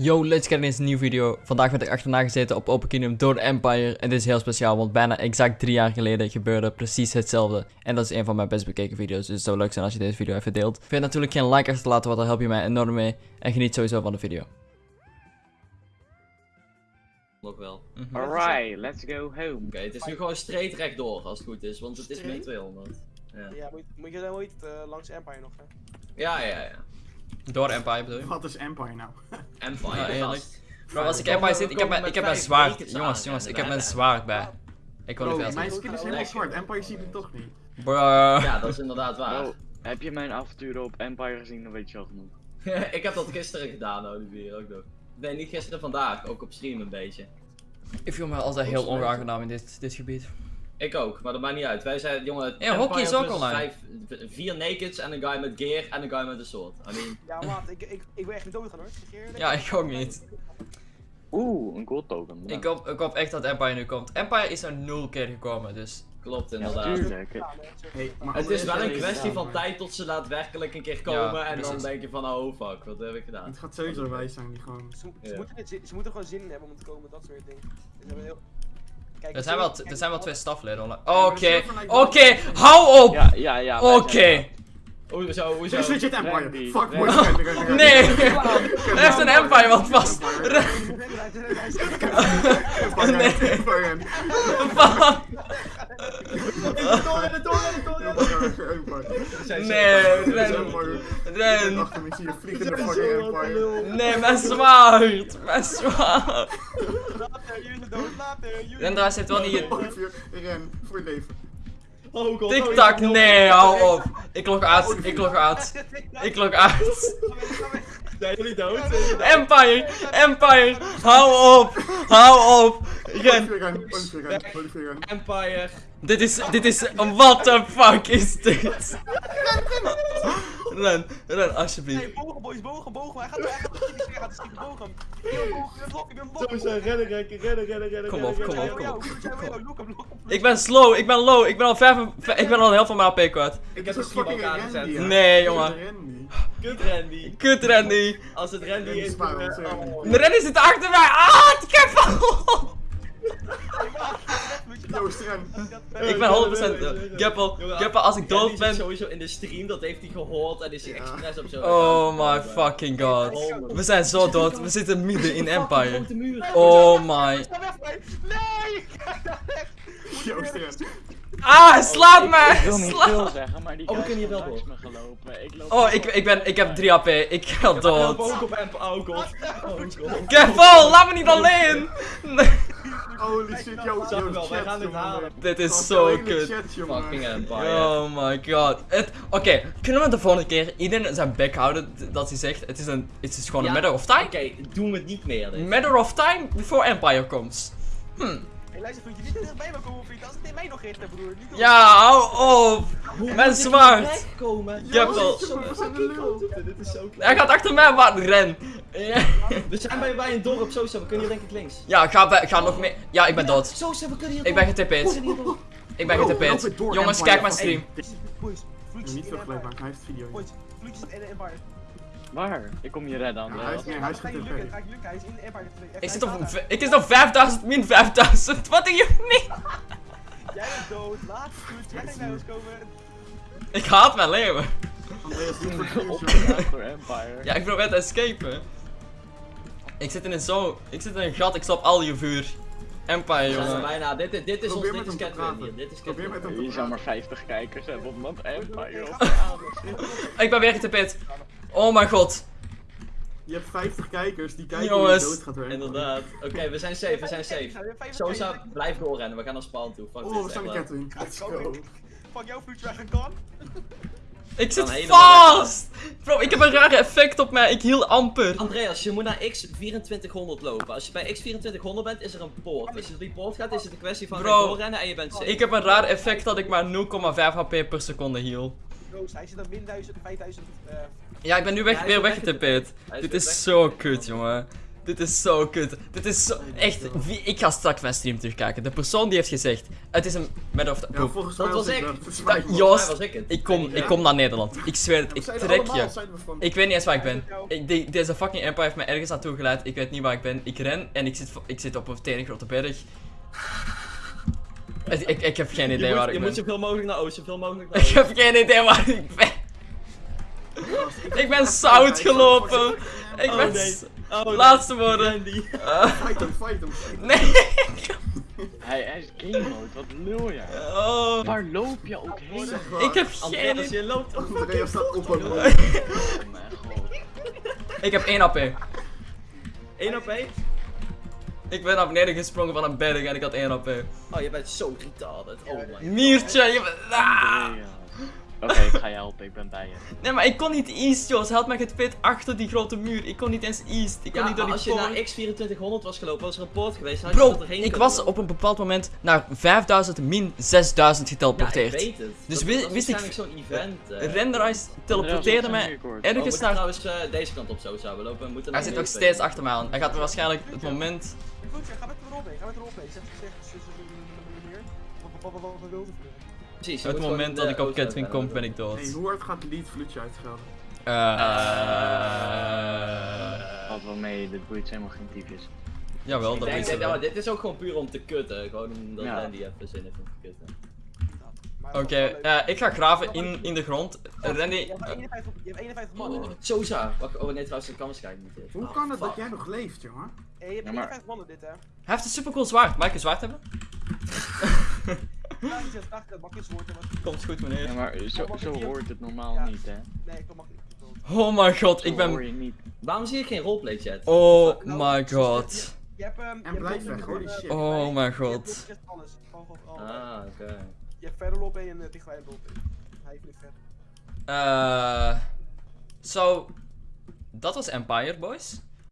Yo, let's get in deze nieuwe video. Vandaag werd ik achterna gezeten op Open Kingdom door de Empire. En dit is heel speciaal, want bijna exact drie jaar geleden gebeurde precies hetzelfde. En dat is een van mijn best bekeken video's, dus het zou leuk zijn als je deze video even deelt. Vind natuurlijk geen like achter te laten, want daar help je mij enorm mee. En geniet sowieso van de video. Nog wel. Mhm. Alright, let's go home. Oké, het is nu gewoon straight rechtdoor als het goed is, want het is min 200. Ja, Ja, moet, moet je dan ooit eh, langs Empire nog, hè? ja, ja. ja. Door Empire bedoel je? Wat is Empire nou? Empire, Ja, eerlijk. Bro, als ik Empire zit, ik heb mijn, ik heb mijn zwaard. Jongens, jongens, en ik heb mijn zwaard bij. Ik wil niet veel mijn skin is helemaal zwart. Empire ziet het toch niet. Bruh. Ja, dat is inderdaad waar. Bro, heb je mijn avonturen op Empire gezien, dan weet je al genoeg. ik heb dat gisteren gedaan, Olivier, ook nog. Nee, niet gisteren, vandaag. Ook op stream een beetje. Ik voel me altijd heel onaangenaam in dit, dit gebied. Ik ook, maar dat maakt niet uit. Wij zijn, jongen, Ja, hockey is ook online. vijf- vier nakeds en een guy met gear en een guy met een sword. I mean, Ja, maat, ik, ik, ik wil echt niet doodgaan hoor. Ja, ik ook niet. Oeh, een gold token. Ik hoop, ik hoop echt dat Empire nu komt. Empire is er nul keer gekomen, dus... klopt inderdaad. Ja, Hey, maar Het is wel een kwestie van tijd tot ze daadwerkelijk een keer komen en dan denk je van oh fuck, wat heb ik gedaan? Het gaat sowieso wij zijn die gewoon. Ze, ze, Ja. moeten het, ze, ze moeten gewoon zin in hebben om te komen, dat soort dingen. Er zijn wel, er zijn wel twee stafleden online. Oké, oké, hou op! Ja, ja, ja. Oké. zijn Hoezo, hoezo? Dit is legit Empire. Randy, Fuck. Nee! Ren, Er heeft een Empire wat vast. Nee. Fuck. Nee, ren. Ren. Achter me zie je vliegende fucking Empire. Nee, mijn zwaard! Mijn zwaard! Jullie dood, later, jullie... Rendra's heeft wel niet... Olivier, ren, voor je leven. Oh god, Tik-tak, nee, hou op! Ik log uit, ik log uit. Ik log uit. Zijn jullie dood? Empire! Empire! Hou op! Hou op! Ren! Empire. Dit is, dit is, what the fuck is dit? Ren, ren, alsjeblieft. Nee, bogen boys, bogen, bogen. Hij gaat hij gaat hij gaat schieten, bogen. Ik ben bogen, ik ben. Sowieso, rennen, rennen, rennen, rennen, rennen. Kom op, kom op, kom op. Ik ben slow, ik ben low, ik ben al vijf, ik ben al helft van mijn AP kwijt. Ik heb een fucking aangezet. Nee, jongen. Kut Randy. Kut Randy. Als het Randy is, dan, oh. De Randy zit achter mij. Ah, ik heb al. Joost. Ik ben 100% Gappel, Gappel, als ik dood ben. sowieso in de stream, dat heeft hij gehoord en is hij expres op zo. Oh my fucking god. We zijn zo dood, we zitten midden in Empire. Oh my. Nee! Joost. Ah, hij slaat Ik mij! wil niet veel zeggen, maar die Oh, kunnen hier wel me gelopen. Ik loop Oh, ik, ik, ben, ik heb 3 AP, ik ga dood. ook op Empire. Oh god. Oh god. Gappel, laat me niet alleen! Nee. Holy shit, Joost, wel, wij chat, gaan dit jongen. halen. Dit is zo kut. Fucking Empire. Oh my god. Het- Oké, kunnen we de volgende keer iedereen zijn bek houden dat hij zegt het is, een, het is gewoon een matter of time? Oké, doen we het niet meer. Matter of time before Empire comes. Hm. Hey, luister vriendje, niet te dichtbij me komen vriend. Als het in mij nog richten broer. Niet op- Ja, hou op! Dit is zo fucking groot. Dit is zo klein. Hij gaat achter mij, maar ren. Ja, We zijn bij, bij een dorp, Sosa. We kunnen hier denk ik links. Ja, ga, bij- ga nog meer. Ja, ik ben dood. Sosa, we kunnen hier Ik ben door. Ik ben door, Jongens, kijk mijn stream. Boys, Niet maken, hij heeft video. Boys, vloedjes in Empire. Waar? Ik kom je redden, Ja, hij is- Nee, hij is. Hij is in de Empire. Ik zit op, ik zit op 5000 min 5000. Wat doe je niet? Jij bent dood, laat vloedjes. Jij naar huis komen. Ik haat mijn Empire. Ja, ik probeer te escapen. Ik zit in een zo. Ik zit in een gat, ik stop al je vuur. Empire, jongen. bijna. Dit, dit, dit is ons, dit is te Catwin hier. Dit is Probeer met Catwin. te zou maar praten. 50 kijkers hebben, omdat Empire op Ik ben weer getp'd. Oh mijn god. Je hebt 50 kijkers die kijken Jongens. hoe je dood gaat werken. Inderdaad. Oké, we zijn safe, we zijn safe. Sosa, blijf doorrennen. We gaan naar spawn toe. Fuck Oh, we waar. Catwin. Let's Fuck go. Fuck jou vloedjes weg en kan. Ik zit vast! Bro, ik heb een rare effect op mij. Ik hiel amper. Andreas, je moet naar X2400 lopen. Als je bij X2400 bent, is er een poort. Als je door die poort gaat, is het een kwestie van Bro. gaan doorrennen en je bent safe. Ik heb een raar effect dat ik maar 0,5 HP per seconde hiel. Roos, hij zit op min 1000, 5000. eh, Ja, ik ben nu weg, Ja, weer weg weggetp'd. Hij Dit is zo kut, jongen. Dit is zo kut. Dit is zo... Echt, wie, ik ga straks mijn stream terugkijken. De persoon die heeft gezegd... Het is een... Met of... Ja, volgens mij Dat was ik. dat. Joost, was ik het. ik kom, ik kom naar Nederland. Ik zweer het, ik trek je. Ik weet niet eens waar ik ben. Ik, de- deze fucking Empire heeft mij ergens naartoe geleid. Ik weet niet waar ik ben. Ik ren en ik zit, ik zit op een tenen grote berg. Ik, ik, ik heb geen Je idee moet, waar je ik moet ben. zoveel mogelijk naar oosten, zoveel mogelijk naar Ik oosten. heb geen idee waar ik ben. Ik ben zout gelopen. Ik Oh, ben... nee. Oh, nee. Laatste woorden. Eh, Fight hem, fight hem, nee. Hij, hij is game mode, wat lul je? Oh. Waar loop je ook heen? Ik heb geen idee. je loopt op Andreas staat op een Oh mijn god. Ik heb 1 AP. 1 op 1. Ik ben naar beneden gesprongen van een berg en ik had 1 AP. Oh, je bent zo retarded. Oh my god. Miertje, je bent... Ah. Oké, ik ga je helpen, ik ben bij je. Nee, maar ik kon niet east, Jos. Hij had mij getweet achter die grote muur. Ik kon niet eens east. Ik kon Ja, niet door die als je naar X2400 was gelopen, was er een poort geweest. had Bro, erheen ik was op een bepaald moment naar 5000 min 6000 Ja, ik geteleporteerd. weet het. Dus Dat- dat is wist ik- waarschijnlijk zo'n event. eh. Renderize teleporteerde mij Oh, ergens moeten naar... trouwens eh, deze kant op zo zouden lopen. We moeten Hij zit nog steeds achter mij aan. Hij gaat er waarschijnlijk het moment... Goed, ga met de rol mee, ga met de rol mee. Zeg, zeg, zeg, zeg, meneer. Wat, Precies, je Het moment de dat ik op Catwin kom, ben ik dood. Hey, hoe hard gaat Lead Vloedje uitgaan? Eh... Valt wel mee, dit boeit helemaal geen tyfus. Jawel, Ik dat denk, is maar wel. dit is ook gewoon puur om te kutten. Gewoon omdat Ja. Randy even zin heeft om te kutten. Oké, eh, ik ga graven in, in de grond. Randy... Je hebt eh, 51, je hebt 51 man. Oh, Sosa. Wacht, oh nee, trouwens, dat kan waarschijnlijk niet. dit. Hoe Oh, kan het dat jij nog leeft, jongen? Hey, je hebt Ja, maar- 51 mannen dit, hè. Hij heeft een supercool zwaard. Mag ik een zwaard hebben? Ja, dat Komt goed, Ja, meneer. maar zo, zo hoort het normaal Ja. niet, hè? Nee, ik mag niet. Oh my god, ik ben... niet. Waarom zie ik geen roleplay chat? Oh Nou, my god. Je hebt hem. En blijf weg, holy shit. Oh my god. Ah, oké. Je hebt verder lop en uh, dichtbij lop Hij heeft niet verder. Eh... Zo... Dat was Empire, boys.